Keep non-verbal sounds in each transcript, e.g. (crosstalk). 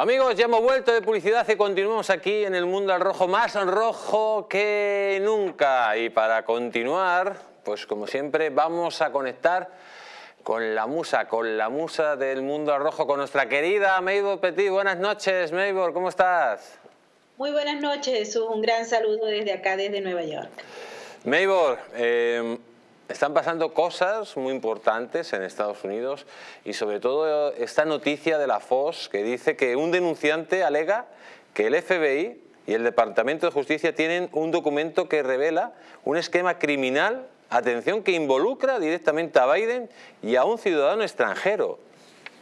Amigos, ya hemos vuelto de publicidad y continuamos aquí en el mundo al rojo, más rojo que nunca. Y para continuar, pues como siempre, vamos a conectar con la musa, con la musa del mundo al rojo, con nuestra querida Mabel Petit. Buenas noches, Mabel, ¿cómo estás? Muy buenas noches. Un gran saludo desde acá, desde Nueva York. Mabel, eh, están pasando cosas muy importantes en Estados Unidos y sobre todo esta noticia de la FOS que dice que un denunciante alega que el FBI y el Departamento de Justicia tienen un documento que revela un esquema criminal, atención, que involucra directamente a Biden y a un ciudadano extranjero.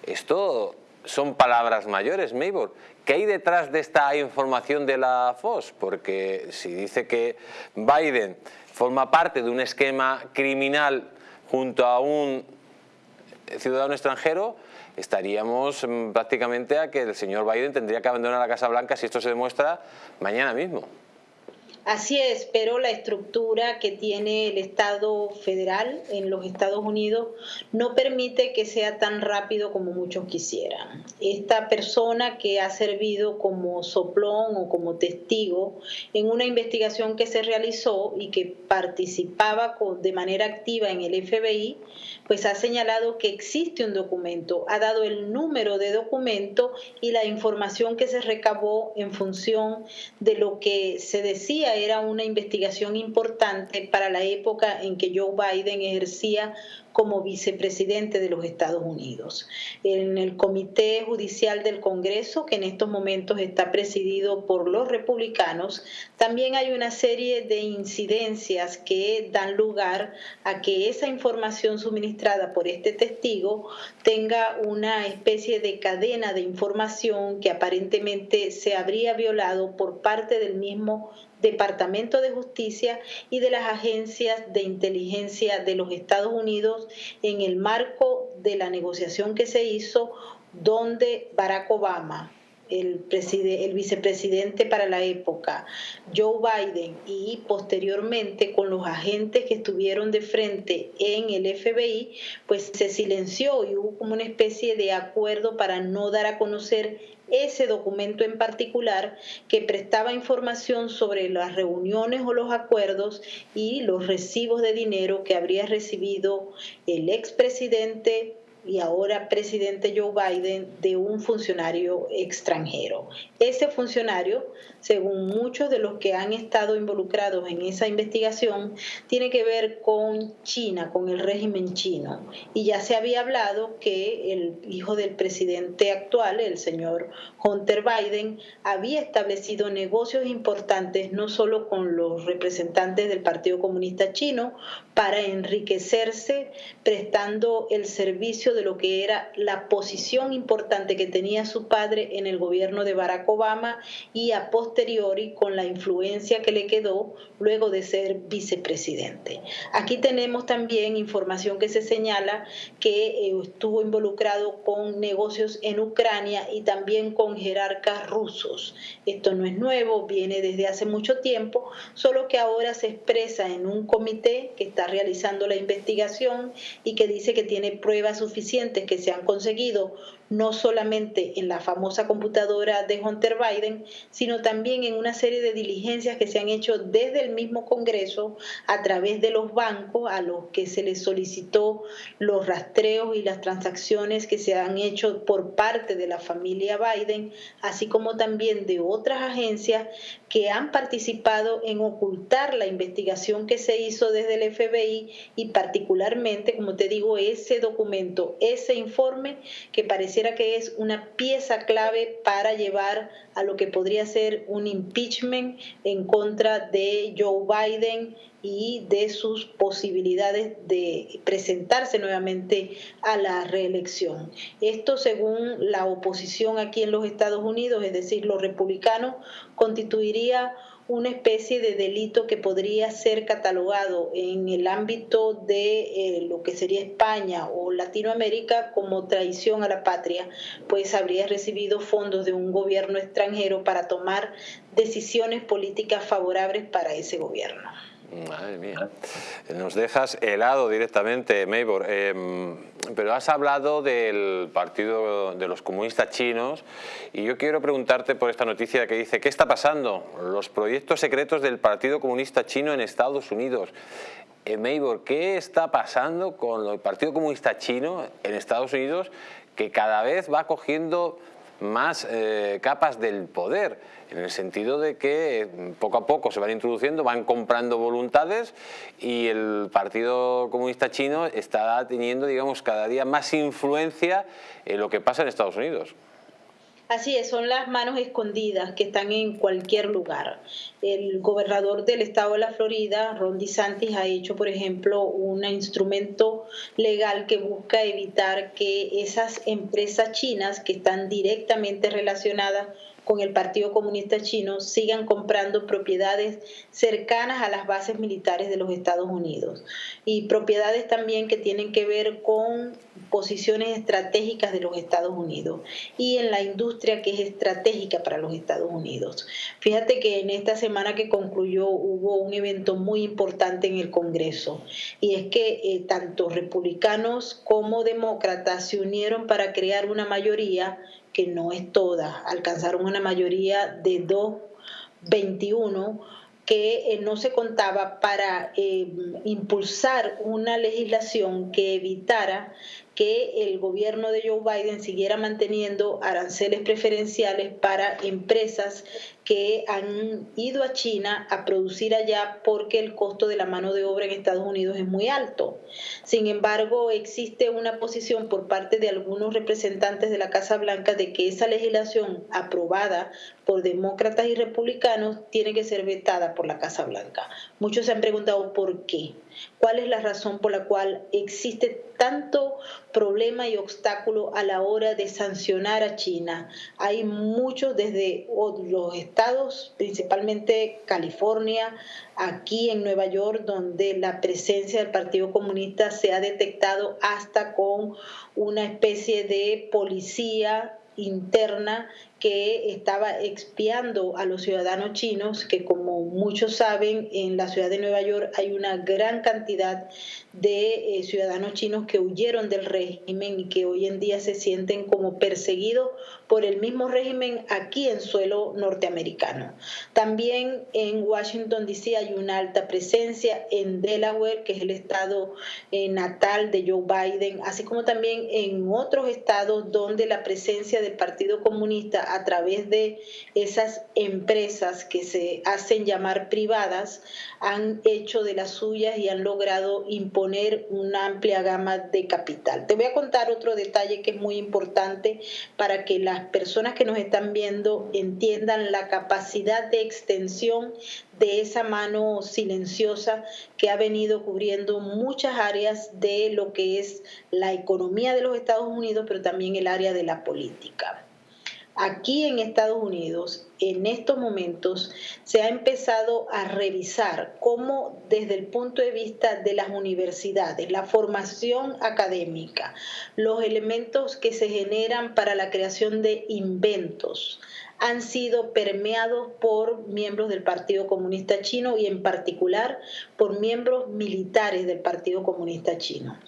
Esto son palabras mayores, Maybor. ¿Qué hay detrás de esta información de la FOS? Porque si dice que Biden forma parte de un esquema criminal junto a un ciudadano extranjero, estaríamos mm, prácticamente a que el señor Biden tendría que abandonar la Casa Blanca si esto se demuestra mañana mismo. Así es, pero la estructura que tiene el Estado federal en los Estados Unidos no permite que sea tan rápido como muchos quisieran. Esta persona que ha servido como soplón o como testigo en una investigación que se realizó y que participaba de manera activa en el FBI, pues ha señalado que existe un documento, ha dado el número de documento y la información que se recabó en función de lo que se decía era una investigación importante para la época en que Joe Biden ejercía como vicepresidente de los Estados Unidos. En el Comité Judicial del Congreso, que en estos momentos está presidido por los republicanos, también hay una serie de incidencias que dan lugar a que esa información suministrada por este testigo tenga una especie de cadena de información que aparentemente se habría violado por parte del mismo Departamento de Justicia y de las agencias de inteligencia de los Estados Unidos en el marco de la negociación que se hizo donde Barack Obama, el, vicepresidente para la época, Joe Biden, y posteriormente con los agentes que estuvieron de frente en el FBI, pues se silenció y hubo como una especie de acuerdo para no dar a conocer ese documento en particular que prestaba información sobre las reuniones o los acuerdos y los recibos de dinero que habría recibido el expresidente y ahora presidente Joe Biden de un funcionario extranjero. Ese funcionario, según muchos de los que han estado involucrados en esa investigación, tiene que ver con China, con el régimen chino. Y ya se había hablado que el hijo del presidente actual, el señor Hunter Biden, había establecido negocios importantes no solo con los representantes del Partido Comunista Chino para enriquecerse prestando el servicio de lo que era la posición importante que tenía su padre en el gobierno de Barack Obama y a posteriori con la influencia que le quedó luego de ser vicepresidente. Aquí tenemos también información que se señala que eh, estuvo involucrado con negocios en Ucrania y también con jerarcas rusos. Esto no es nuevo, viene desde hace mucho tiempo, solo que ahora se expresa en un comité que está realizando la investigación y que dice que tiene pruebas suficientes que se han conseguido no solamente en la famosa computadora de Hunter Biden, sino también en una serie de diligencias que se han hecho desde el mismo Congreso a través de los bancos a los que se les solicitó los rastreos y las transacciones que se han hecho por parte de la familia Biden, así como también de otras agencias que han participado en ocultar la investigación que se hizo desde el FBI y particularmente, como te digo, ese documento, ese informe que parece que es una pieza clave para llevar a lo que podría ser un impeachment en contra de Joe Biden y de sus posibilidades de presentarse nuevamente a la reelección. Esto según la oposición aquí en los Estados Unidos, es decir, los republicanos, constituiría una especie de delito que podría ser catalogado en el ámbito de eh, lo que sería España o Latinoamérica como traición a la patria, pues habría recibido fondos de un gobierno extranjero para tomar decisiones políticas favorables para ese gobierno. Madre mía. Nos dejas helado directamente, Maybor. Em, pero has hablado del Partido de los Comunistas Chinos y yo quiero preguntarte por esta noticia que dice ¿qué está pasando? Los proyectos secretos del Partido Comunista Chino en Estados Unidos. Eh, Maybor, ¿qué está pasando con el Partido Comunista Chino en Estados Unidos que cada vez va cogiendo más eh, capas del poder, en el sentido de que mm, poco a poco se van introduciendo, van comprando voluntades y el Partido Comunista Chino está teniendo, digamos, cada día más influencia en lo que pasa en Estados Unidos. Así es, son las manos escondidas que están en cualquier lugar. El gobernador del estado de la Florida, Ron DeSantis, ha hecho, por ejemplo, un instrumento legal que busca evitar que esas empresas chinas que están directamente relacionadas con el Partido Comunista Chino sigan comprando propiedades cercanas a las bases militares de los Estados Unidos y propiedades también que tienen que ver con posiciones estratégicas de los Estados Unidos y en la industria que es estratégica para los Estados Unidos. Fíjate que en esta semana que concluyó hubo un evento muy importante en el Congreso y es que eh, tanto republicanos como demócratas se unieron para crear una mayoría que no es toda, alcanzaron una mayoría de 221 que eh, no se contaba para eh, impulsar una legislación que evitara que el gobierno de Joe Biden siguiera manteniendo aranceles preferenciales para empresas que han ido a China a producir allá porque el costo de la mano de obra en Estados Unidos es muy alto. Sin embargo, existe una posición por parte de algunos representantes de la Casa Blanca de que esa legislación aprobada por demócratas y republicanos tiene que ser vetada por la Casa Blanca. Muchos se han preguntado por qué. ¿Cuál es la razón por la cual existe tanto problema y obstáculo a la hora de sancionar a China? Hay muchos desde los estados, principalmente California, aquí en Nueva York, donde la presencia del Partido Comunista se ha detectado hasta con una especie de policía interna que estaba expiando a los ciudadanos chinos, que como muchos saben, en la ciudad de Nueva York hay una gran cantidad de eh, ciudadanos chinos que huyeron del régimen y que hoy en día se sienten como perseguidos por el mismo régimen aquí en suelo norteamericano. También en Washington, D.C. hay una alta presencia, en Delaware, que es el estado eh, natal de Joe Biden, así como también en otros estados donde la presencia del Partido Comunista a través de esas empresas que se hacen llamar privadas han hecho de las suyas y han logrado imponer una amplia gama de capital. Te voy a contar otro detalle que es muy importante para que las personas que nos están viendo entiendan la capacidad de extensión de esa mano silenciosa que ha venido cubriendo muchas áreas de lo que es la economía de los Estados Unidos, pero también el área de la política. Aquí en Estados Unidos, en estos momentos, se ha empezado a revisar cómo desde el punto de vista de las universidades, la formación académica, los elementos que se generan para la creación de inventos, han sido permeados por miembros del Partido Comunista Chino y en particular por miembros militares del Partido Comunista Chino.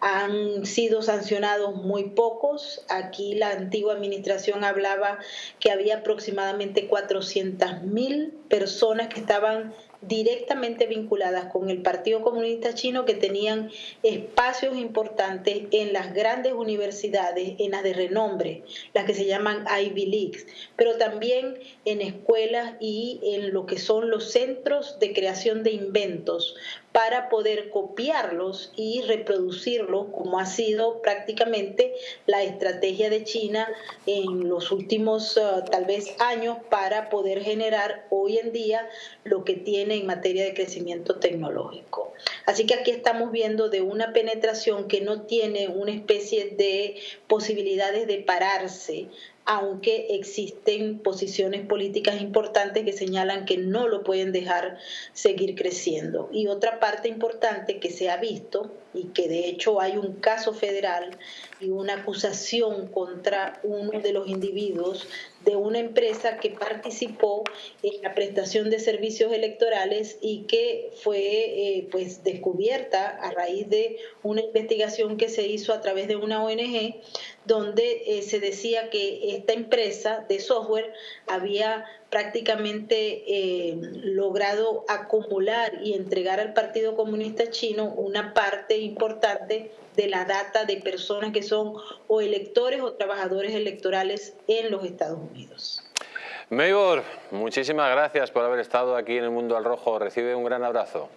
Han sido sancionados muy pocos. Aquí la antigua administración hablaba que había aproximadamente 400.000 personas que estaban directamente vinculadas con el Partido Comunista Chino que tenían espacios importantes en las grandes universidades, en las de renombre, las que se llaman Ivy Leagues, pero también en escuelas y en lo que son los centros de creación de inventos para poder copiarlos y reproducirlos, como ha sido prácticamente la estrategia de China en los últimos uh, tal vez años para poder generar hoy en día lo que tiene en materia de crecimiento tecnológico. Así que aquí estamos viendo de una penetración que no tiene una especie de posibilidades de pararse aunque existen posiciones políticas importantes que señalan que no lo pueden dejar seguir creciendo. Y otra parte importante que se ha visto, y que de hecho hay un caso federal y una acusación contra uno de los individuos de una empresa que participó en la prestación de servicios electorales y que fue eh, pues descubierta a raíz de una investigación que se hizo a través de una ONG donde eh, se decía que esta empresa de software había prácticamente eh, logrado acumular y entregar al Partido Comunista Chino una parte importante de la data de personas que son o electores o trabajadores electorales en los Estados Unidos. Maybor, muchísimas gracias por haber estado aquí en el Mundo al Rojo. Recibe un gran abrazo.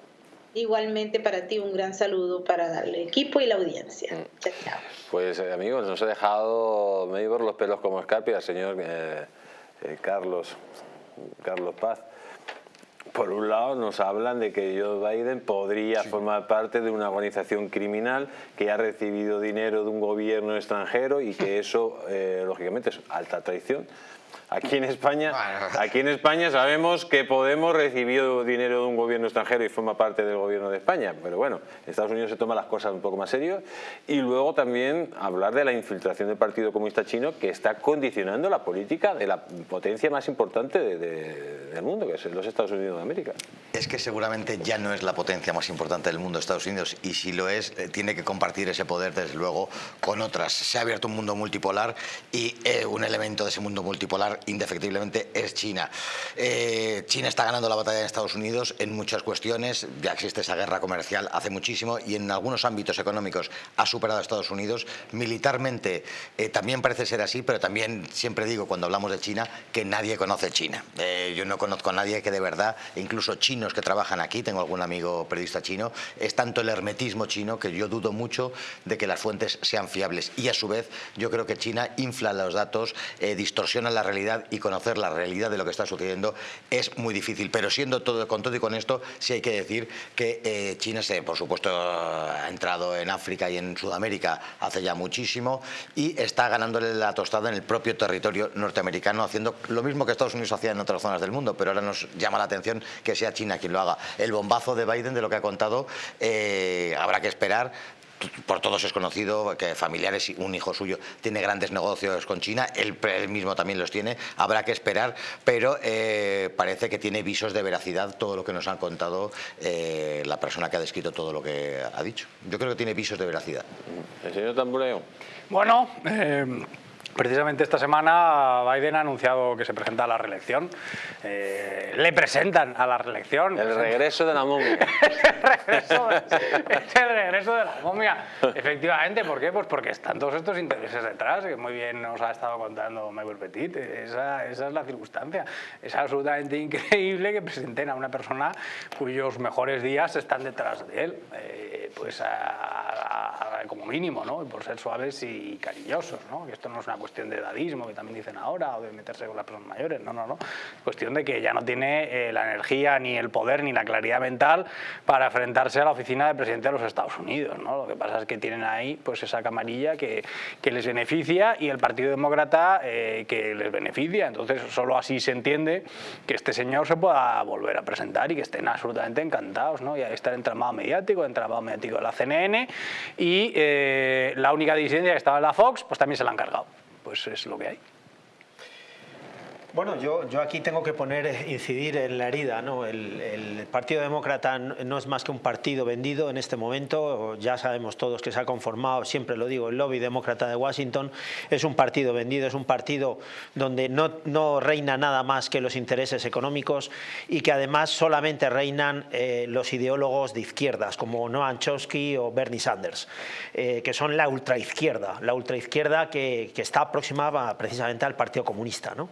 Igualmente para ti un gran saludo para darle equipo y la audiencia. Mm. Chao, chao. Pues eh, amigos, nos ha dejado Maybor los pelos como escarpia, señor eh, eh, Carlos, Carlos Paz. Por un lado nos hablan de que Joe Biden podría formar parte de una organización criminal que ha recibido dinero de un gobierno extranjero y que eso, eh, lógicamente, es alta traición. Aquí en España, aquí en España sabemos que Podemos recibió dinero de un gobierno extranjero y forma parte del gobierno de España, pero bueno, en Estados Unidos se toman las cosas un poco más serio y luego también hablar de la infiltración del Partido Comunista Chino que está condicionando la política de la potencia más importante del mundo, que es los Estados Unidos de América. Es que seguramente ya no es la potencia más importante del mundo Estados Unidos y si lo es, eh, tiene que compartir ese poder desde luego con otras. Se ha abierto un mundo multipolar y eh, un elemento de ese mundo multipolar indefectiblemente es China. Eh, China está ganando la batalla en Estados Unidos en muchas cuestiones, ya existe esa guerra comercial hace muchísimo y en algunos ámbitos económicos ha superado a Estados Unidos. Militarmente eh, también parece ser así, pero también siempre digo cuando hablamos de China que nadie conoce China. Eh, yo no conozco a nadie que de verdad, incluso chinos que trabajan aquí, tengo algún amigo periodista chino, es tanto el hermetismo chino que yo dudo mucho de que las fuentes sean fiables y a su vez yo creo que China infla los datos, distorsiona la realidad y conocer la realidad de lo que está sucediendo es muy difícil. Pero siendo todo con todo y con esto, sí hay que decir que eh, China, se, por supuesto, ha entrado en África y en Sudamérica hace ya muchísimo y está ganándole la tostada en el propio territorio norteamericano, haciendo lo mismo que Estados Unidos hacía en otras zonas del mundo, pero ahora nos llama la atención que sea China quien lo haga. El bombazo de Biden, de lo que ha contado, eh, habrá que esperar por todos es conocido que familiares, un hijo suyo tiene grandes negocios con China, él, mismo también los tiene, habrá que esperar, pero eh, parece que tiene visos de veracidad todo lo que nos han contado eh, la persona que ha descrito todo lo que ha dicho. Yo creo que tiene visos de veracidad. El señor Tambureo. Bueno, eh, Precisamente esta semana Biden ha anunciado que se presenta a la reelección. Eh, le presentan a la reelección. El regreso de la momia. (laughs) es el regreso de la momia. Efectivamente, ¿por qué? Pues porque están todos estos intereses detrás, que muy bien nos ha estado contando Michael Petit. Esa, esa es la circunstancia. Es absolutamente increíble que presenten a una persona cuyos mejores días están detrás de él. Eh, pues como mínimo, ¿no? por ser suaves y cariñosos. ¿no? Que esto no es una cuestión de edadismo, que también dicen ahora, o de meterse con las personas mayores. No, no, no. Cuestión de que ya no tiene eh, la energía, ni el poder, ni la claridad mental para enfrentarse a la oficina del presidente de los Estados Unidos. ¿no? Lo que pasa es que tienen ahí pues, esa camarilla que, que les beneficia y el Partido Demócrata eh, que les beneficia. Entonces, solo así se entiende que este señor se pueda volver a presentar y que estén absolutamente encantados. ¿no? Y el entramado mediático, el entramado mediático de la CNN y eh, la única disidencia que estaba en la Fox, pues también se la han cargado pues es lo que hay. Bueno, yo, yo aquí tengo que poner, incidir en la herida. ¿no? El, Partido Demócrata no es más que un partido vendido en este momento. Ya sabemos todos que se ha conformado, siempre lo digo, el lobby demócrata de Washington es un partido vendido, es un partido donde no, no reina nada más que los intereses económicos y que además solamente reinan eh, los ideólogos de izquierdas, como Noam Chomsky o Bernie Sanders, eh, que son la ultraizquierda, la ultraizquierda que, que está aproximada precisamente al Partido Comunista. ¿no?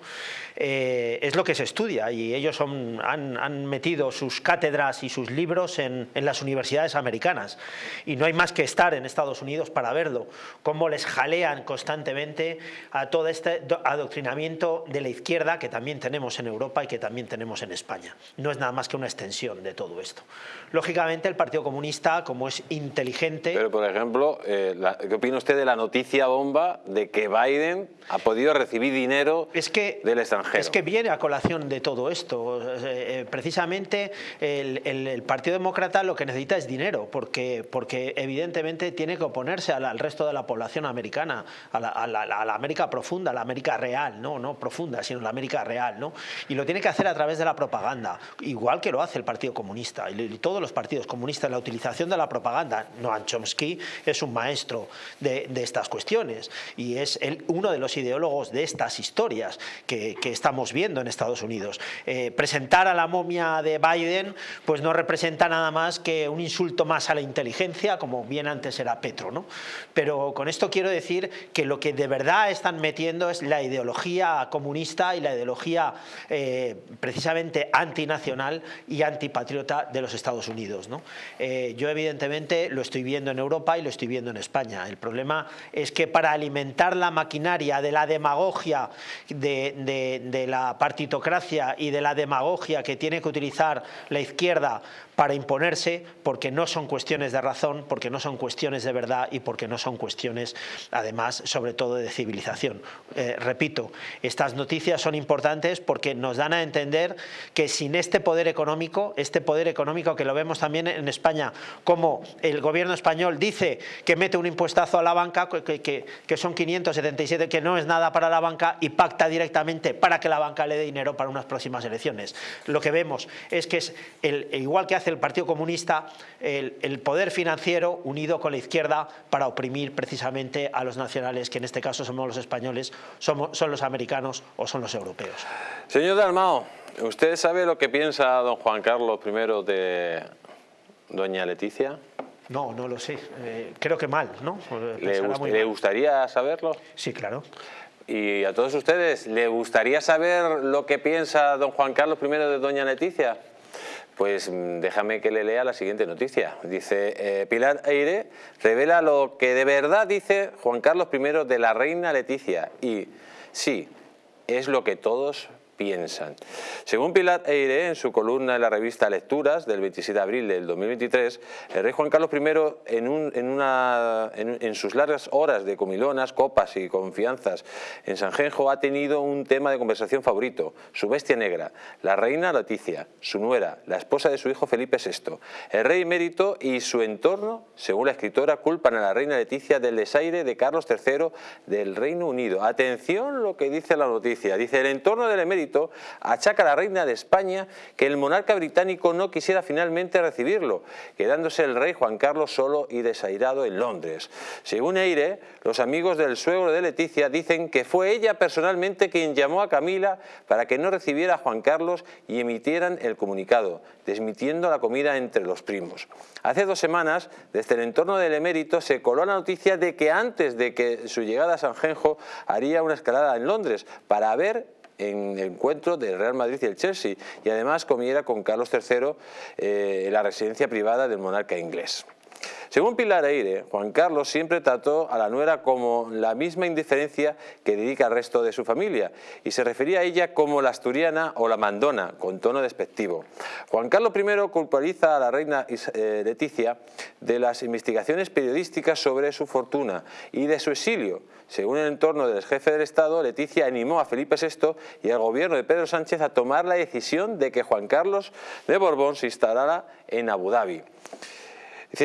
Eh, es lo que se estudia y ellos han, metido sus cátedras y sus libros en, las universidades americanas y no hay más que estar en Estados Unidos para verlo, cómo les jalean constantemente a todo este adoctrinamiento de la izquierda que también tenemos en Europa y que también tenemos en España. No es nada más que una extensión de todo esto. Lógicamente el Partido Comunista, como es inteligente... Pero por ejemplo, eh, ¿qué opina usted de la noticia bomba de que Biden ha podido recibir dinero del extranjero? Extranjero. Es que viene a colación de todo esto. Eh, precisamente el, Partido Demócrata lo que necesita es dinero, porque, porque evidentemente tiene que oponerse al, resto de la población americana, a la, América profunda, a la América real, no, no profunda, sino la América real. ¿no? Y lo tiene que hacer a través de la propaganda, igual que lo hace el Partido Comunista y, todos los partidos comunistas, la utilización de la propaganda. Noam Chomsky es un maestro de, estas cuestiones y es uno de los ideólogos de estas historias que, estamos viendo en Estados Unidos. Eh, presentar a la momia de Biden pues no representa nada más que un insulto más a la inteligencia, como bien antes era Petro. ¿no? Pero con esto quiero decir que lo que de verdad están metiendo es la ideología comunista y la ideología eh, precisamente antinacional y antipatriota de los Estados Unidos. ¿no? Eh, yo evidentemente lo estoy viendo en Europa y lo estoy viendo en España. El problema es que para alimentar la maquinaria de la demagogia de, la partitocracia y de la demagogia que tiene que utilizar la izquierda para imponerse porque no son cuestiones de razón, porque no son cuestiones de verdad y porque no son cuestiones, además, sobre todo de civilización. Eh, repito, estas noticias son importantes porque nos dan a entender que sin este poder económico, este poder económico que lo vemos también en España, como el gobierno español dice que mete un impuestazo a la banca, que, que, son 577, que no es nada para la banca y pacta directamente para que la banca le dé dinero para unas próximas elecciones. Lo que vemos es que es igual que hace el Partido Comunista el, poder financiero unido con la izquierda para oprimir precisamente a los nacionales, que en este caso somos los españoles, somos, son los americanos o son los europeos. Señor Dalmao, ¿usted sabe lo que piensa don Juan Carlos I de doña Leticia? No, no lo sé. Eh, creo que mal, ¿no? ¿Le, gustaría saberlo? Sí, claro. Y a todos ustedes, ¿le gustaría saber lo que piensa don Juan Carlos I de doña Leticia? Pues mm, déjame que le lea la siguiente noticia. Dice, eh, Pilar Eire revela lo que de verdad dice Juan Carlos I de la reina Leticia. Y sí, es lo que todos piensan. Según Pilar Eire, en su columna en la revista Lecturas del 27 de abril del 2023, el rey Juan Carlos I, en, sus largas horas de comilonas, copas y confianzas en Sanjenjo, ha tenido un tema de conversación favorito, su bestia negra, la reina Leticia, su nuera, la esposa de su hijo Felipe VI. El rey emérito y su entorno, según la escritora, culpan a la reina Leticia del desaire de Carlos III del Reino Unido. Atención lo que dice la noticia. Dice, el entorno del emérito achaca a la reina de España que el monarca británico no quisiera finalmente recibirlo, quedándose el rey Juan Carlos solo y desairado en Londres. Según Eire, los amigos del suegro de Leticia dicen que fue ella personalmente quien llamó a Camila para que no recibiera a Juan Carlos y emitieran el comunicado, desmitiendo la comida entre los primos. Hace dos semanas, desde el entorno del emérito, se coló la noticia de que antes de que su llegada a San Genjo haría una escalada en Londres para ver en el encuentro del Real Madrid y el Chelsea y además comiera con Carlos III eh, en la residencia privada del monarca inglés. Según Pilar Eire, Juan Carlos siempre trató a la nuera como la misma indiferencia que dedica al resto de su familia y se refería a ella como la asturiana o la mandona, con tono despectivo. Juan Carlos I culpabiliza a la reina eh, Leticia de las investigaciones periodísticas sobre su fortuna y de su exilio. Según el entorno del jefe del Estado, Leticia animó a Felipe VI y al gobierno de Pedro Sánchez a tomar la decisión de que Juan Carlos de Borbón se instalara en Abu Dhabi.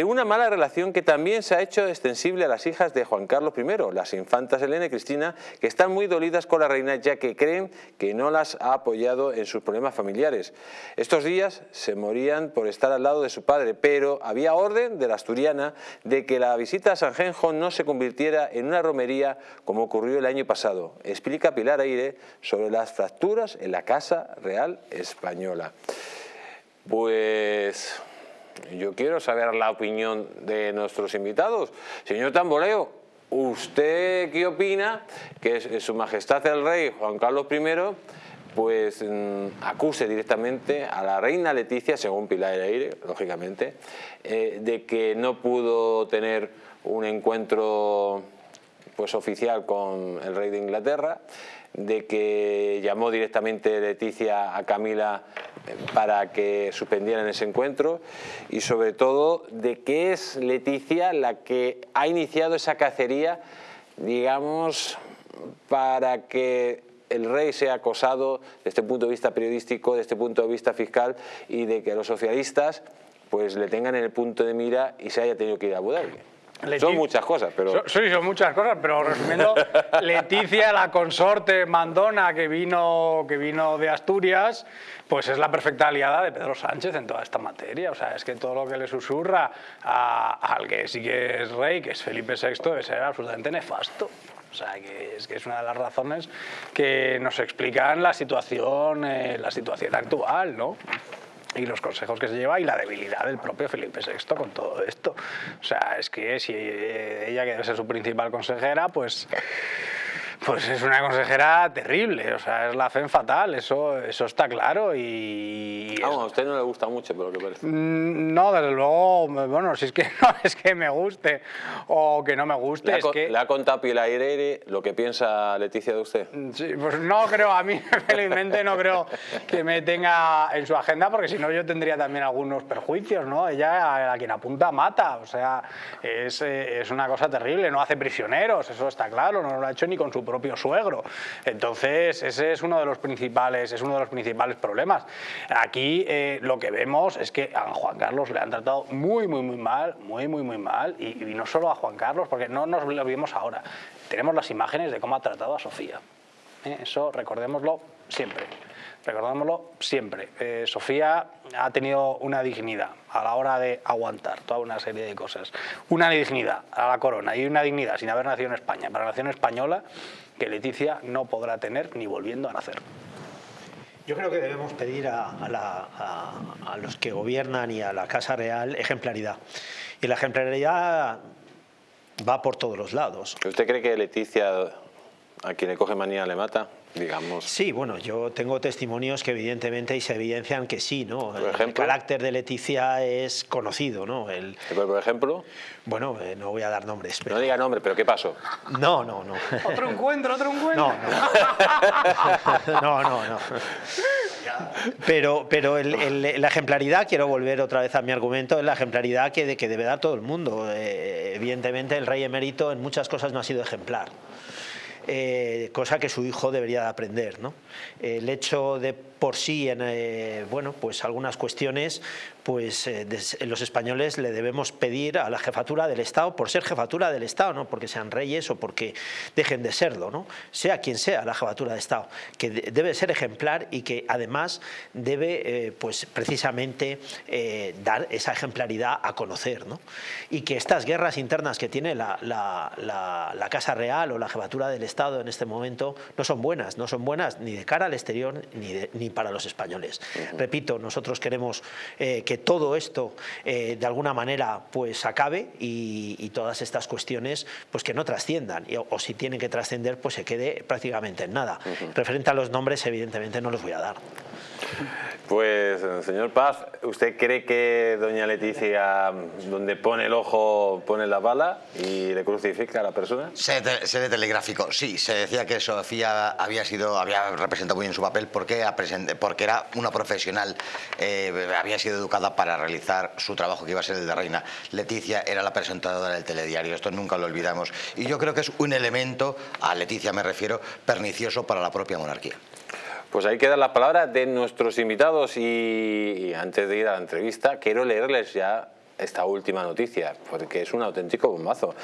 Una mala relación que también se ha hecho extensible a las hijas de Juan Carlos I, las infantas Elena y Cristina, que están muy dolidas con la reina ya que creen que no las ha apoyado en sus problemas familiares. Estos días se morían por estar al lado de su padre, pero había orden de la asturiana de que la visita a San Genjo no se convirtiera en una romería como ocurrió el año pasado. Explica Pilar Aire sobre las fracturas en la Casa Real Española. Pues yo quiero saber la opinión de nuestros invitados. Señor Tamboleo, ¿usted qué opina que su majestad el rey Juan Carlos I pues mm, acuse directamente a la reina Leticia, según Pilar Aire, lógicamente, eh, de que no pudo tener un encuentro pues oficial con el rey de Inglaterra, de que llamó directamente Leticia a Camila eh, para que suspendieran ese encuentro y sobre todo de que es Leticia la que ha iniciado esa cacería, digamos, para que el rey sea acosado desde este punto de vista periodístico, desde este punto de vista fiscal y de que los socialistas pues le tengan en el punto de mira y se haya tenido que ir a Abu. Son muchas cosas, pero... Sí, son muchas cosas, pero resumiendo, (laughs) Leticia, la consorte mandona que vino, que vino de Asturias, pues es la perfecta aliada de Pedro Sánchez en toda esta materia. O sea, es que todo lo que le susurra al que sí que es rey, que es Felipe VI, debe ser absolutamente nefasto. O sea, que es, que es una de las razones que nos explican la situación, eh, la situación actual, ¿no? Y los consejos que se lleva y la debilidad del propio Felipe VI con todo esto. O sea, es que si ella que debe ser su principal consejera, pues pues es una consejera terrible, o sea, es la FEM fatal, eso, eso está claro y... a usted no le gusta mucho, pero lo que parece. Mm, no, desde luego, bueno, si es que (laughs) no es que me guste o que no me guste, ¿Le es que... ¿Le ha contado Pilar Aire lo que piensa Leticia de usted? Mm, sí, pues no creo, a mí (laughs) felizmente no creo que me tenga en su agenda, porque si no yo tendría también algunos perjuicios, ¿no? Ella a quien apunta mata, o sea, es, eh, es una cosa terrible, no hace prisioneros, eso está claro, no lo ha hecho ni con su propio suegro. Entonces, ese es uno de los principales, es uno de los principales problemas. Aquí eh, lo que vemos es que a Juan Carlos le han tratado muy, muy, muy mal, muy, muy, muy mal, y, no solo a Juan Carlos, porque no nos lo vimos ahora. Tenemos las imágenes de cómo ha tratado a Sofía. ¿eh? Eso recordémoslo siempre. Recordémoslo siempre. Eh, Sofía ha tenido una dignidad a la hora de aguantar toda una serie de cosas. Una dignidad a la corona y una dignidad sin haber nacido en España. Para la nación española que Leticia no podrá tener ni volviendo a nacer. Yo creo que debemos pedir a, los que gobiernan y a la Casa Real ejemplaridad. Y la ejemplaridad va por todos los lados. ¿Usted cree que Leticia, a quien le coge manía, le mata? Digamos. Sí, bueno, yo tengo testimonios que evidentemente y se evidencian que sí, ¿no? El carácter de Leticia es conocido, ¿no? El, por ejemplo? Bueno, eh, no voy a dar nombres. No diga nombre, pero ¿qué pasó? No, no, no. Otro encuentro, otro encuentro. (laughs) No, (laughs) no, no, no. Pero, pero la ejemplaridad, quiero volver otra vez a mi argumento, es la ejemplaridad que, que debe dar todo el mundo. Eh, evidentemente el rey emérito en muchas cosas no ha sido ejemplar. Eh, cosa que su hijo debería de aprender. ¿no? El hecho de por sí en eh, bueno, pues algunas cuestiones pues eh, los españoles le debemos pedir a la jefatura del Estado, por ser jefatura del Estado, no porque sean reyes o porque dejen de serlo, ¿no? sea quien sea la jefatura de Estado, que debe ser ejemplar y que además debe eh, pues precisamente dar esa ejemplaridad a conocer. ¿no? Y que estas guerras internas que tiene la, la, Casa Real o la jefatura del Estado en este momento no son buenas, no son buenas ni de cara al exterior ni, ni para los españoles. Repito, nosotros queremos eh, que todo esto eh, de alguna manera pues acabe y, todas estas cuestiones pues que no trasciendan o, si tienen que trascender pues se quede prácticamente en nada. Referente a los nombres evidentemente no los voy a dar. Pues, señor Paz, ¿usted cree que doña Leticia, donde pone el ojo, pone la bala y le crucifica a la persona? Se, telegráfico, sí. Se decía que Sofía había sido, había representado muy bien su papel porque, porque era una profesional, eh, había sido educada para realizar su trabajo que iba a ser el de reina. Leticia era la presentadora del telediario, esto nunca lo olvidamos. Y yo creo que es un elemento, a Leticia me refiero, pernicioso para la propia monarquía. Pues ahí quedan las palabras de nuestros invitados y, antes de ir a la entrevista quiero leerles ya esta última noticia, porque es un auténtico bombazo.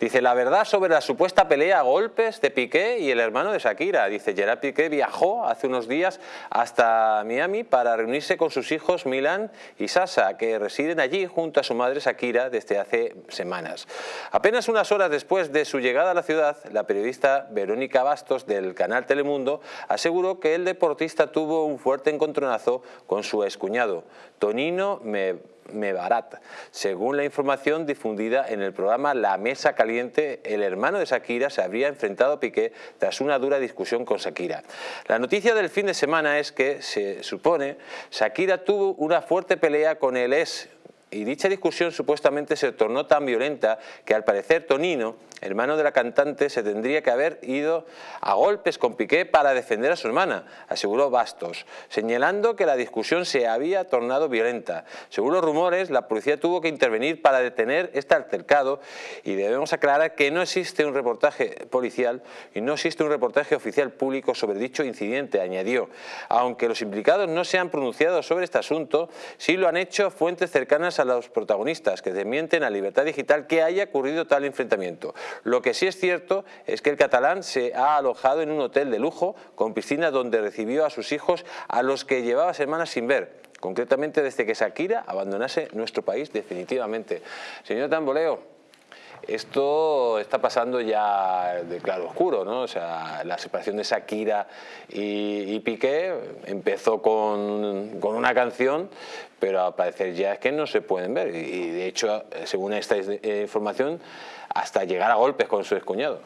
Dice, la verdad sobre la supuesta pelea a golpes de Piqué y el hermano de Shakira. Dice, Gerard Piqué viajó hace unos días hasta Miami para reunirse con sus hijos Milan y Sasa, que residen allí junto a su madre Shakira desde hace semanas. Apenas unas horas después de su llegada a la ciudad, la periodista Verónica Bastos del canal Telemundo aseguró que el deportista tuvo un fuerte encontronazo con su excuñado, Tonino Me Mebarat. Según la información difundida en el programa La Mesa Caliente, el hermano de Shakira se habría enfrentado a Piqué tras una dura discusión con Shakira. La noticia del fin de semana es que, se supone, Shakira tuvo una fuerte pelea con el ex y dicha discusión supuestamente se tornó tan violenta que al parecer Tonino, hermano de la cantante, se tendría que haber ido a golpes con Piqué para defender a su hermana, aseguró Bastos, señalando que la discusión se había tornado violenta. Según los rumores, la policía tuvo que intervenir para detener este altercado y debemos aclarar que no existe un reportaje policial y no existe un reportaje oficial público sobre dicho incidente, añadió. Aunque los implicados no se han pronunciado sobre este asunto, sí lo han hecho fuentes cercanas a los protagonistas que desmienten a Libertad Digital que haya ocurrido tal enfrentamiento. Lo que sí es cierto es que el catalán se ha alojado en un hotel de lujo con piscina donde recibió a sus hijos a los que llevaba semanas sin ver concretamente desde que Shakira abandonase nuestro país definitivamente. Señor Tamboleo, esto está pasando ya de claro oscuro, ¿no? O sea, la separación de Shakira y, Piqué empezó con, con, una canción, pero al parecer ya es que no se pueden ver. Y de hecho, según esta información, hasta llegar a golpes con su excuñado.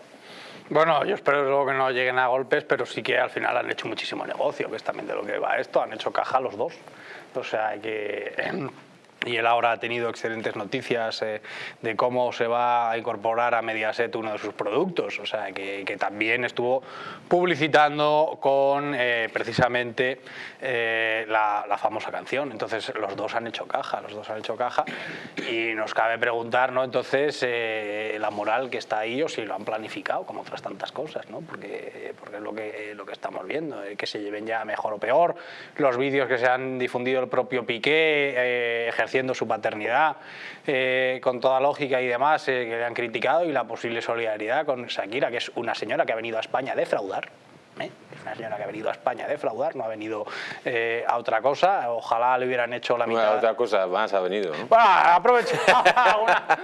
Bueno, yo espero luego que no lleguen a golpes, pero sí que al final han hecho muchísimo negocio, que es también de lo que va esto, han hecho caja los dos. O sea que... Em, y él ahora ha tenido excelentes noticias eh, de cómo se va a incorporar a Mediaset uno de sus productos, o sea, que, también estuvo publicitando con eh, precisamente eh, la, famosa canción. Entonces los dos han hecho caja, los dos han hecho caja y nos cabe preguntar, ¿no? Entonces, la moral que está ahí o si lo han planificado, como otras tantas cosas, ¿no? Porque, porque es lo que, lo que estamos viendo, que se lleven ya mejor o peor, los vídeos que se han difundido el propio Piqué, ejerciendo su paternidad eh, con toda lógica y demás eh, que le han criticado y la posible solidaridad con Shakira, que es una señora que ha venido a España a defraudar. ¿Eh? Es una señora que ha venido a España a defraudar, no ha venido a otra cosa. Ojalá le hubieran hecho la mitad. Bueno, otra cosa más ha venido. ¿no? Bueno, aprovecho para una,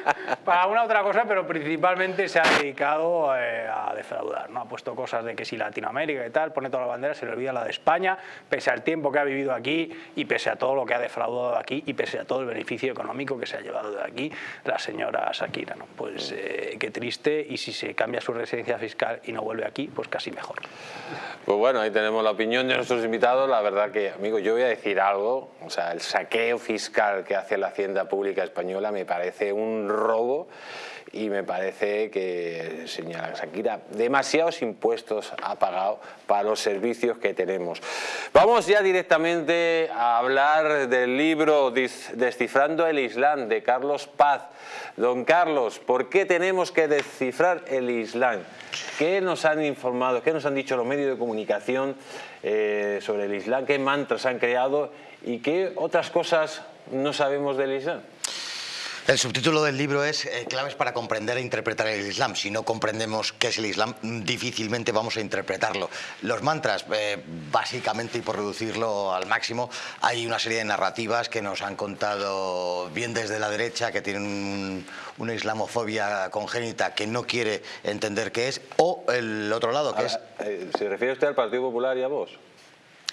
para una, otra cosa, pero principalmente se ha dedicado a defraudar. ¿no? Ha puesto cosas de que si Latinoamérica y tal, pone toda la bandera, se le olvida la de España, pese al tiempo que ha vivido aquí y pese a todo lo que ha defraudado aquí y pese a todo el beneficio económico que se ha llevado de aquí la señora Shakira. ¿no? Pues eh, qué triste y si se cambia su residencia fiscal y no vuelve aquí, pues casi mejor. Pues bueno, ahí tenemos la opinión de nuestros invitados. La verdad que, amigo, yo voy a decir algo. O sea, el saqueo fiscal que hace la Hacienda Pública Española me parece un robo y me parece que, señora Shakira, demasiados impuestos ha pagado para los servicios que tenemos. Vamos ya directamente a hablar del libro Descifrando el Islam de Carlos Paz. Don Carlos, ¿por qué tenemos que descifrar el Islam? ¿Qué nos han informado, qué nos han dicho los medios de comunicación eh, sobre el Islam? ¿Qué mantras han creado y qué otras cosas no sabemos del Islam? El subtítulo del libro es eh, Claves para comprender e interpretar el Islam. Si no comprendemos qué es el Islam, difícilmente vamos a interpretarlo. Los mantras, eh, básicamente, y por reducirlo al máximo, hay una serie de narrativas que nos han contado bien desde la derecha, que tienen una islamofobia congénita que no quiere entender qué es, o el otro lado, que es... Eh, ¿Se refiere usted al Partido Popular y a vos?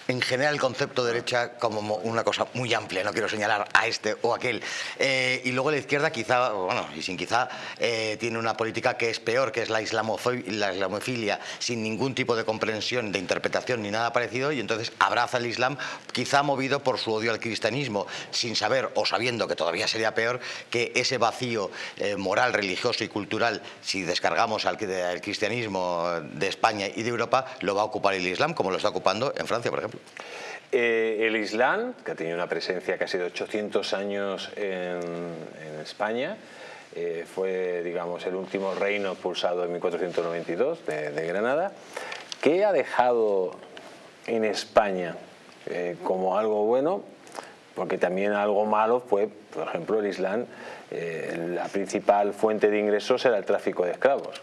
En general el concepto de derecha como una cosa muy amplia, no quiero señalar a este o aquel. Eh, y luego la izquierda quizá, bueno, y sin quizá, eh, tiene una política que es peor, que es la, la islamofilia, sin ningún tipo de comprensión, de interpretación ni nada parecido, y entonces abraza el Islam, quizá movido por su odio al cristianismo, sin saber o sabiendo que todavía sería peor que ese vacío eh, moral, religioso y cultural, si descargamos al, al cristianismo de España y de Europa, lo va a ocupar el Islam, como lo está ocupando en Francia, por ejemplo. Eh, el Islam, que ha tenido una presencia casi de 800 años en, España, eh, fue digamos, el último reino pulsado en 1492 de, Granada, ¿qué ha dejado en España eh, como algo bueno? Porque también algo malo fue, por ejemplo, el Islam, la principal fuente de ingresos era el tráfico de esclavos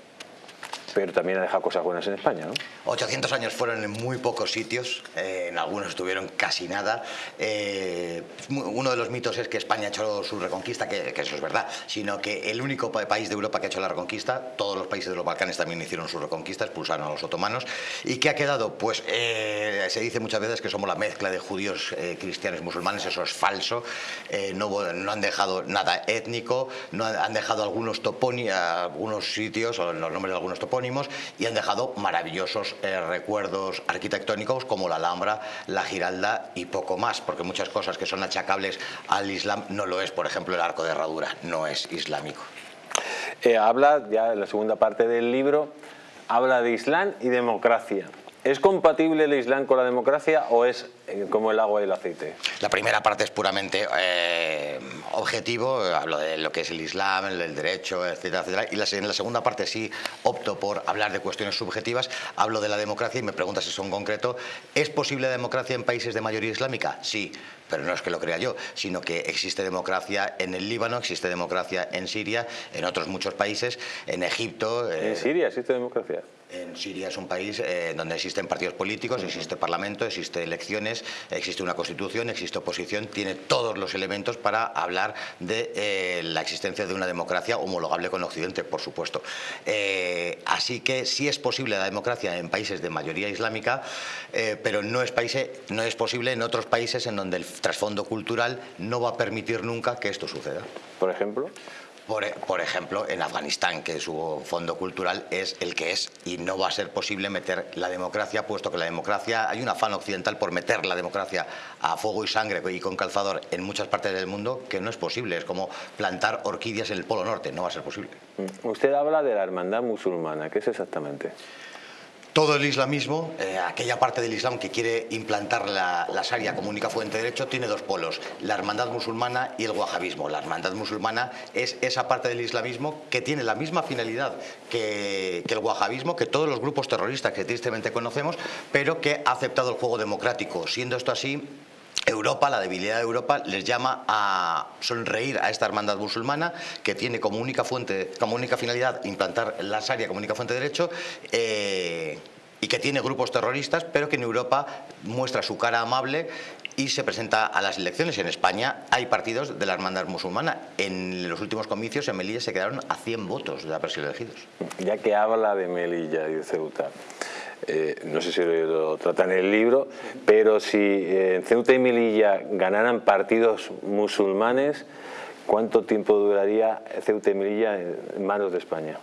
pero también ha dejado cosas buenas en España, ¿no? 800 años fueron en muy pocos sitios, eh, en algunos estuvieron casi nada. Eh, uno de los mitos es que España ha hecho su reconquista, que, eso es verdad, sino que el único país de Europa que ha hecho la reconquista, todos los países de los Balcanes también hicieron su reconquista, expulsaron a los otomanos. ¿Y qué ha quedado? Pues eh, se dice muchas veces que somos la mezcla de judíos, cristianos y musulmanes, eso es falso. No, no, han dejado nada étnico, no han dejado algunos topónimos, algunos sitios, o los nombres de algunos topónimos, y han dejado maravillosos eh, recuerdos arquitectónicos como la Alhambra, la Giralda y poco más, porque muchas cosas que son achacables al Islam no lo es, por ejemplo el arco de herradura no es islámico. Eh, habla, ya en la segunda parte del libro, habla de Islam y democracia. ¿Es compatible el Islam con la democracia o es como el agua y el aceite? La primera parte es puramente eh, objetivo, hablo de lo que es el Islam, el derecho, etcétera, etcétera. Y la, en la segunda parte sí opto por hablar de cuestiones subjetivas, hablo de la democracia y me preguntas si son concreto. ¿Es posible la democracia en países de mayoría islámica? Sí, pero no es que lo crea yo, sino que existe democracia en el Líbano, existe democracia en Siria, en otros muchos países, en Egipto. ¿En Siria existe democracia? En Siria es un país eh, donde existen partidos políticos, existe parlamento, existe elecciones, existe una constitución, existe oposición, tiene todos los elementos para hablar de eh, la existencia de una democracia homologable con Occidente, por supuesto. Eh, así que sí es posible la democracia en países de mayoría islámica, pero no es, no es posible en otros países en donde el trasfondo cultural no va a permitir nunca que esto suceda. Por ejemplo por, ejemplo, en Afganistán, que su fondo cultural es el que es y no va a ser posible meter la democracia, puesto que la democracia, hay un afán occidental por meter la democracia a fuego y sangre y con calzador en muchas partes del mundo que no es posible, es como plantar orquídeas en el Polo Norte, no va a ser posible. Usted habla de la hermandad musulmana, ¿qué es exactamente? Todo el islamismo, eh, aquella parte del islam que quiere implantar la, la Sharia como única fuente de derecho, tiene dos polos, la hermandad musulmana y el wahabismo. La hermandad musulmana es esa parte del islamismo que tiene la misma finalidad que, que el wahabismo, que todos los grupos terroristas que tristemente conocemos, pero que ha aceptado el juego democrático. Siendo esto así, Europa, la debilidad de Europa, les llama a sonreír a esta hermandad musulmana que tiene como única fuente, como única finalidad implantar la Sharia como única fuente de derecho eh, y que tiene grupos terroristas, pero que en Europa muestra su cara amable y se presenta a las elecciones. En España hay partidos de la hermandad musulmana. En los últimos comicios en Melilla se quedaron a 100 votos de haber sido elegidos. Ya que habla de Melilla y de Ceuta, eh, no sé si lo, trata en el libro, pero si eh, en Ceuta y Melilla ganaran partidos musulmanes, ¿cuánto tiempo duraría Ceuta y Melilla en manos de España?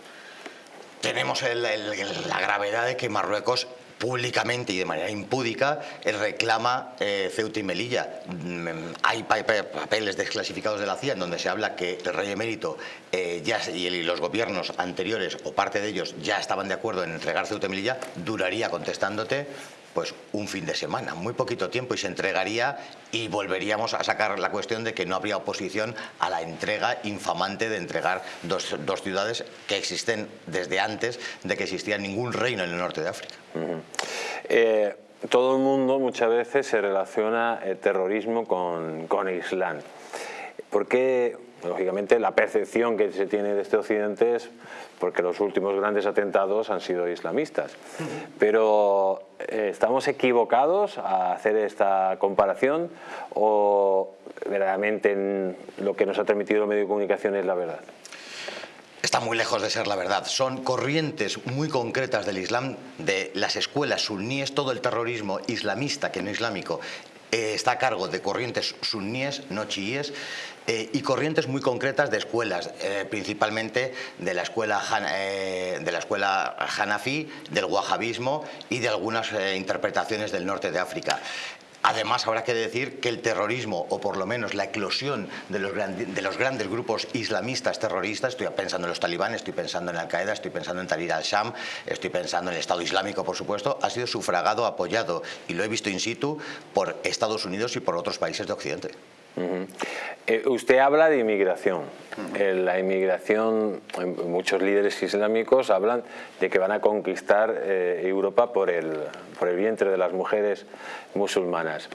Tenemos la gravedad de que Marruecos públicamente y de manera impúdica reclama eh, Ceuta y Melilla. Mm, hay papeles desclasificados de la CIA en donde se habla que el rey emérito eh, y los gobiernos anteriores o parte de ellos ya estaban de acuerdo en entregar Ceuta y Melilla, duraría contestándote pues un fin de semana, muy poquito tiempo y se entregaría y volveríamos a sacar la cuestión de que no habría oposición a la entrega infamante de entregar dos, ciudades que existen desde antes de que existía ningún reino en el norte de África. Eh, todo el mundo muchas veces se relaciona el terrorismo con, con Islam. ¿Por qué lógicamente la percepción que se tiene de este occidente es porque los últimos grandes atentados han sido islamistas. Pero eh, ¿estamos equivocados a hacer esta comparación o verdaderamente lo que nos ha transmitido el medio de comunicación es la verdad? Está muy lejos de ser la verdad. Son corrientes muy concretas del Islam, de las escuelas suníes, todo el terrorismo islamista, que no islámico, eh, está a cargo de corrientes suníes, no chiíes, eh, y corrientes muy concretas de escuelas, eh, principalmente de la escuela, de la escuela Hanafi, del wahabismo y de algunas interpretaciones del norte de África. Además, habrá que decir que el terrorismo, o por lo menos la eclosión de los, de los, grandes grupos islamistas terroristas, estoy pensando en los talibanes, estoy pensando en Al-Qaeda, estoy pensando en Tahrir al-Sham, estoy pensando en el Estado Islámico, por supuesto, ha sido sufragado, apoyado, y lo he visto in situ, por Estados Unidos y por otros países de Occidente. Eh, usted habla de inmigración. Eh, la inmigración, muchos líderes islámicos hablan de que van a conquistar eh, Europa por el, por el vientre de las mujeres musulmanas.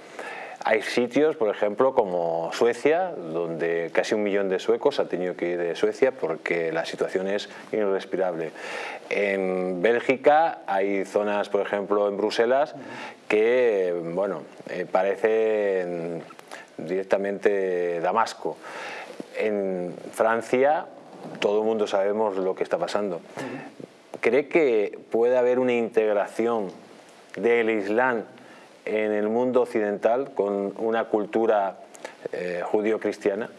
Hay sitios, por ejemplo, como Suecia, donde casi un millón de suecos ha tenido que ir de Suecia porque la situación es irrespirable. En Bélgica hay zonas, por ejemplo, en Bruselas, que, bueno, parecen directamente Damasco. En Francia todo el mundo sabemos lo que está pasando. ¿Cree que puede haber una integración del Islam en el mundo occidental con una cultura eh, judío-cristiana?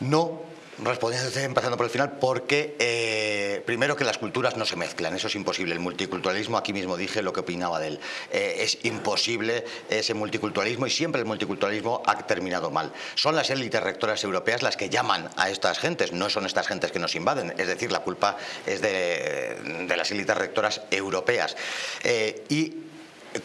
No, Respondiendo, empezando por el final, porque eh, primero que las culturas no se mezclan, eso es imposible. El multiculturalismo, aquí mismo dije lo que opinaba de él. Eh, es imposible ese multiculturalismo y siempre el multiculturalismo ha terminado mal. Son las élites rectoras europeas las que llaman a estas gentes, no son estas gentes que nos invaden. Es decir, la culpa es de, las élites rectoras europeas. Eh, y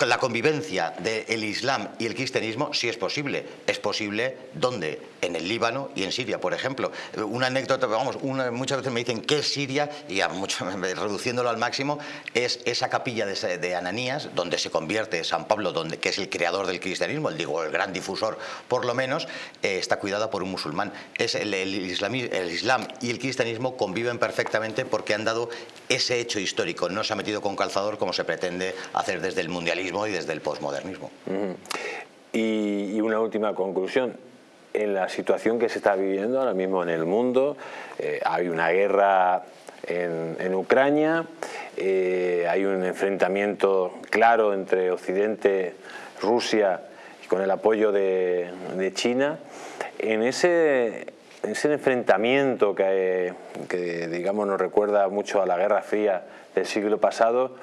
la convivencia del Islam y el cristianismo sí es posible. Es posible, ¿dónde? En el Líbano y en Siria, por ejemplo. Una anécdota, vamos, muchas veces me dicen, ¿qué es Siria? Y (laughs) reduciéndolo al máximo, es esa capilla de, Ananías, donde se convierte San Pablo, donde, que es el creador del cristianismo, el, digo, el gran difusor, por lo menos, eh, está cuidada por un musulmán. Es el Islam y el cristianismo conviven perfectamente porque han dado ese hecho histórico. No se ha metido con calzador como se pretende hacer desde el mundialismo y desde el posmodernismo. y, una última conclusión. En la situación que se está viviendo ahora mismo en el mundo, eh, hay una guerra en, Ucrania, eh, hay un enfrentamiento claro entre Occidente, Rusia y con el apoyo de, China. En ese, enfrentamiento que, que, digamos, nos recuerda mucho a la Guerra Fría del siglo pasado,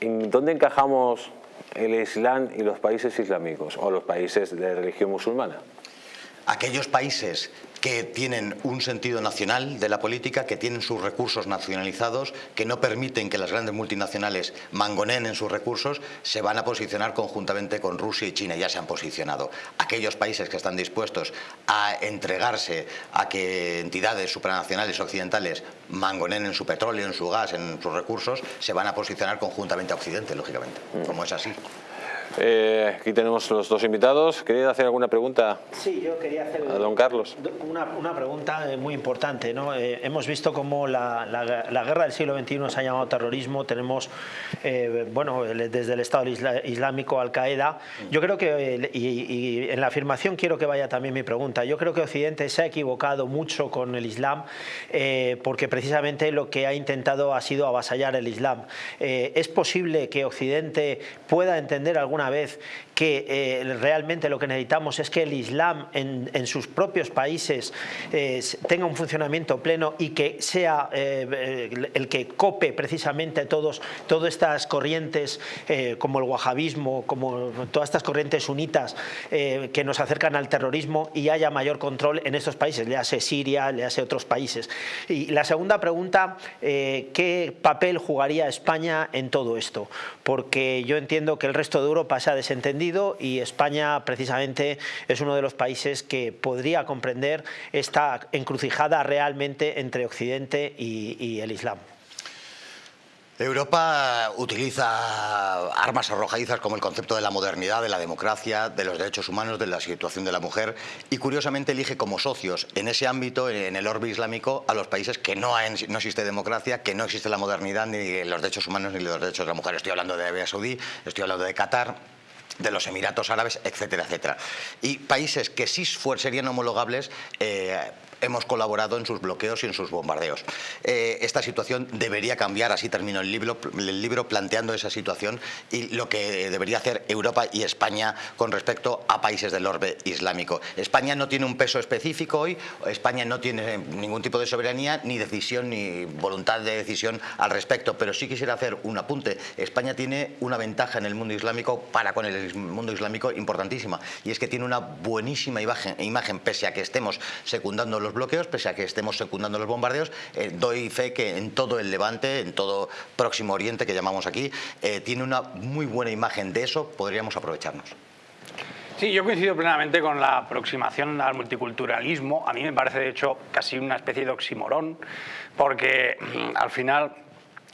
¿en dónde encajamos el Islam y los países islámicos o los países de religión musulmana? Aquellos países que tienen un sentido nacional de la política, que tienen sus recursos nacionalizados, que no permiten que las grandes multinacionales mangoneen en sus recursos, se van a posicionar conjuntamente con Rusia y China, ya se han posicionado. Aquellos países que están dispuestos a entregarse a que entidades supranacionales occidentales mangoneen en su petróleo, en su gas, en sus recursos, se van a posicionar conjuntamente a Occidente, lógicamente, como es así. Eh, aquí tenemos los dos invitados. ¿Quería hacer alguna pregunta sí, yo quería hacer a don Carlos? Una, una pregunta eh, muy importante. ¿no? Eh, hemos visto cómo la, la, guerra del siglo XXI se ha llamado terrorismo. Tenemos, bueno, desde el Estado Islámico, Al-Qaeda. Yo creo que, y, en la afirmación quiero que vaya también mi pregunta, yo creo que Occidente se ha equivocado mucho con el Islam porque precisamente lo que ha intentado ha sido avasallar el Islam. ¿Es posible que Occidente pueda entender alguna vez que eh, realmente lo que necesitamos es que el Islam en, sus propios países eh, tenga un funcionamiento pleno y que sea eh, el que cope precisamente todos, todas estas corrientes como el wahabismo, como todas estas corrientes sunitas que nos acercan al terrorismo y haya mayor control en estos países, le hace Siria, le hace otros países. Y la segunda pregunta, ¿qué papel jugaría España en todo esto? Porque yo entiendo que el resto de Europa se ha desentendido y España precisamente es uno de los países que podría comprender esta encrucijada realmente entre Occidente y, el Islam. Europa utiliza armas arrojadizas como el concepto de la modernidad, de la democracia, de los derechos humanos, de la situación de la mujer y curiosamente elige como socios en ese ámbito, en el orbe islámico, a los países que no, no existe democracia, que no existe la modernidad, ni los derechos humanos, ni los derechos de la mujer. Estoy hablando de Arabia Saudí, estoy hablando de Qatar, de los Emiratos Árabes, etcétera, etcétera. Y países que sí serían homologables eh, hemos colaborado en sus bloqueos y en sus bombardeos. Eh, esta situación debería cambiar, así termino el libro, el libro planteando esa situación y lo que debería hacer Europa y España con respecto a países del orbe islámico. España no tiene un peso específico hoy, España no tiene ningún tipo de soberanía, ni decisión, ni voluntad de decisión al respecto, pero sí quisiera hacer un apunte. España tiene una ventaja en el mundo islámico para con el mundo islámico importantísima y es que tiene una buenísima imagen, imagen pese a que estemos secundando los bloqueos, pese a que estemos secundando los bombardeos, eh, doy fe que en todo el Levante, en todo Próximo Oriente que llamamos aquí, eh, tiene una muy buena imagen de eso, podríamos aprovecharnos. Sí, yo coincido plenamente con la aproximación al multiculturalismo. A mí me parece, de hecho, casi una especie de oximorón, porque mm, al final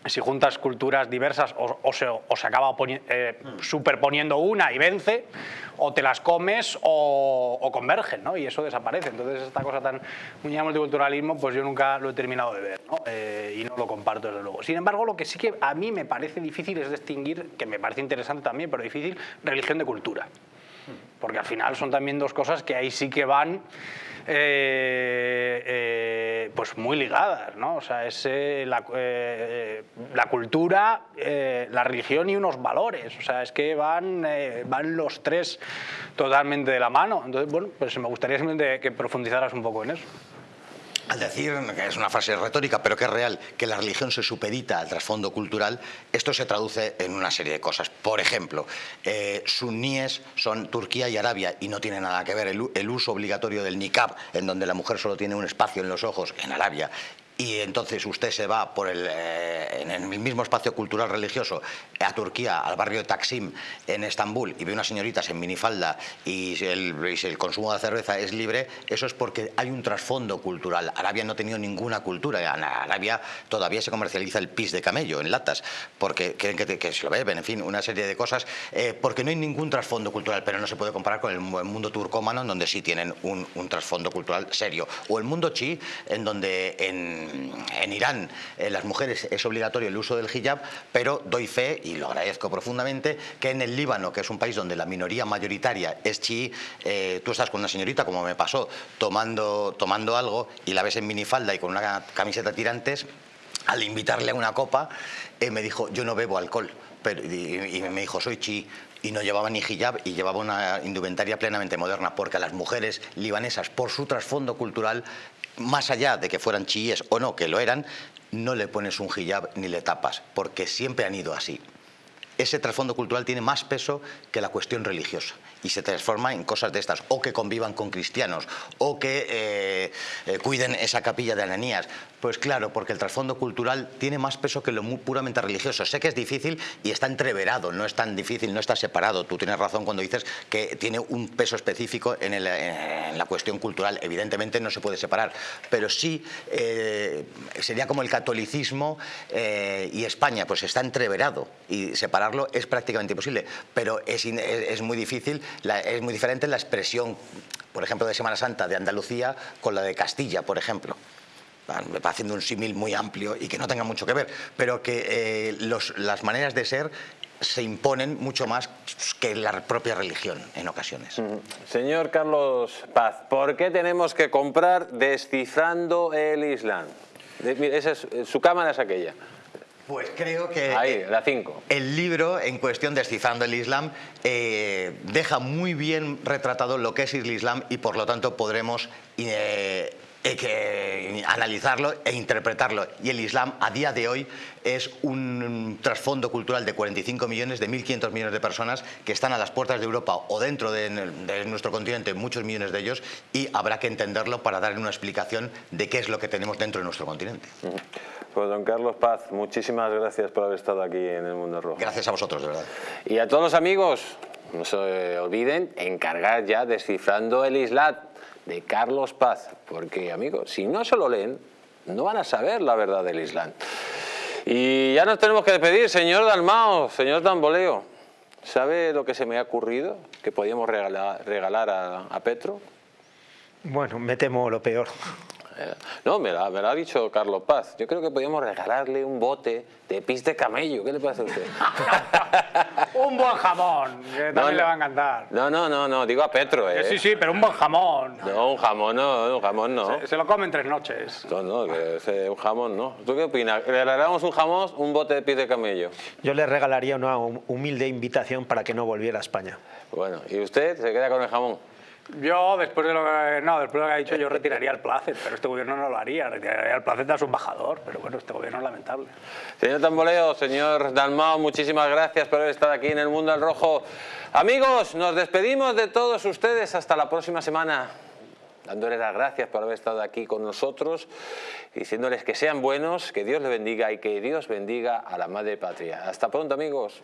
si juntas culturas diversas o, se, acaba eh, superponiendo una y vence, o te las comes o, convergen, ¿no? y eso desaparece. Entonces esta cosa tan muy multiculturalismo, pues yo nunca lo he terminado de ver ¿no? Eh, y no lo comparto desde luego. Sin embargo, lo que sí que a mí me parece difícil es distinguir, que me parece interesante también, pero difícil, religión de cultura. Porque al final son también dos cosas que ahí sí que van eh, eh, pues muy ligadas, ¿no? O sea, es eh, la, la, cultura, la religión y unos valores. O sea, es que van, van los tres totalmente de la mano. Entonces, bueno, pues me gustaría que profundizaras un poco en eso. Al decir, que es una frase retórica, pero que es real, que la religión se supedita al trasfondo cultural, esto se traduce en una serie de cosas. Por ejemplo, eh, suníes son Turquía y Arabia y no tiene nada que ver el, el uso obligatorio del niqab, en donde la mujer solo tiene un espacio en los ojos, en Arabia, y entonces usted se va por el, eh, en el mismo espacio cultural religioso a Turquía, al barrio de Taksim, en Estambul, y ve unas señoritas en minifalda y el, el consumo de cerveza es libre, eso es porque hay un trasfondo cultural. Arabia no ha tenido ninguna cultura. Arabia todavía se comercializa el pis de camello en latas, porque creen que, se lo beben, en fin, una serie de cosas, eh, porque no hay ningún trasfondo cultural, pero no se puede comparar con el mundo turcómano, en donde sí tienen un, un trasfondo cultural serio. O el mundo chi, en donde en en Irán eh, las mujeres es obligatorio el uso del hijab, pero doy fe, y lo agradezco profundamente, que en el Líbano, que es un país donde la minoría mayoritaria es chií, eh, tú estás con una señorita, como me pasó, tomando, tomando algo y la ves en minifalda y con una camiseta tirantes, al invitarle a una copa, eh, me dijo, yo no bebo alcohol. Pero, y, y, me dijo, soy chi, y no llevaba ni hijab y llevaba una indumentaria plenamente moderna, porque a las mujeres libanesas, por su trasfondo cultural, más allá de que fueran chiíes o no, que lo eran, no le pones un hijab ni le tapas, porque siempre han ido así. Ese trasfondo cultural tiene más peso que la cuestión religiosa y se transforma en cosas de estas, o que convivan con cristianos, o que eh, eh, cuiden esa capilla de Ananías. Pues claro, porque el trasfondo cultural tiene más peso que lo puramente religioso. Sé que es difícil y está entreverado, no es tan difícil, no está separado. Tú tienes razón cuando dices que tiene un peso específico en, la cuestión cultural. Evidentemente no se puede separar, pero sí eh, sería como el catolicismo y España, pues está entreverado y separarlo es prácticamente imposible, pero es muy difícil es muy diferente la expresión, por ejemplo, de Semana Santa de Andalucía con la de Castilla, por ejemplo haciendo un símil muy amplio y que no tenga mucho que ver, pero que eh, las maneras de ser se imponen mucho más que la propia religión en ocasiones. Señor Carlos Paz, ¿por qué tenemos que comprar Descifrando el Islam? su cámara es aquella. Pues creo que Ahí, la cinco. el libro en cuestión, Descifrando el Islam, eh, deja muy bien retratado lo que es el Islam y por lo tanto podremos eh, que analizarlo e interpretarlo. Y el Islam a día de hoy es un trasfondo cultural de 45 millones, de 1.500 millones de personas que están a las puertas de Europa o dentro de, de, nuestro continente, muchos millones de ellos, y habrá que entenderlo para dar una explicación de qué es lo que tenemos dentro de nuestro continente. Pues don Carlos Paz, muchísimas gracias por haber estado aquí en El Mundo Rojo. Gracias a vosotros, de verdad. Y a todos los amigos, no se olviden encargar ya Descifrando el Islam de Carlos Paz, porque amigos, si no se lo leen, no van a saber la verdad del Islam. Y ya nos tenemos que despedir, señor Dalmao, señor Tamboleo. ¿Sabe lo que se me ha ocurrido que podíamos regalar, a, a Petro? Bueno, me temo lo peor. Eh, no, me lo, ha dicho Carlos Paz. Yo creo que podríamos regalarle un bote de pis de camello. ¿Qué le parece a usted? (laughs) un buen jamón, que también le va a encantar. No, no, no, no, digo a Petro, ¿eh? Sí, sí, pero un buen jamón. No, un jamón no, un jamón no. Se, se lo come en tres noches. No, no, que ese, un jamón no. ¿Tú qué opinas? ¿Le regalamos un jamón, un bote de pis de camello? Yo le regalaría una humilde invitación para que no volviera a España. Bueno, ¿y usted se queda con el jamón? Yo, después de lo que, no, después de lo que ha dicho, yo retiraría el placet, pero este gobierno no lo haría, retiraría el placet a su embajador, pero bueno, este gobierno es lamentable. Señor Tamboleo, señor Dalmao, muchísimas gracias por haber estado aquí en El Mundo al Rojo. Amigos, nos despedimos de todos ustedes hasta la próxima semana, dándoles las gracias por haber estado aquí con nosotros, diciéndoles que sean buenos, que Dios les bendiga y que Dios bendiga a la Madre Patria. Hasta pronto, amigos.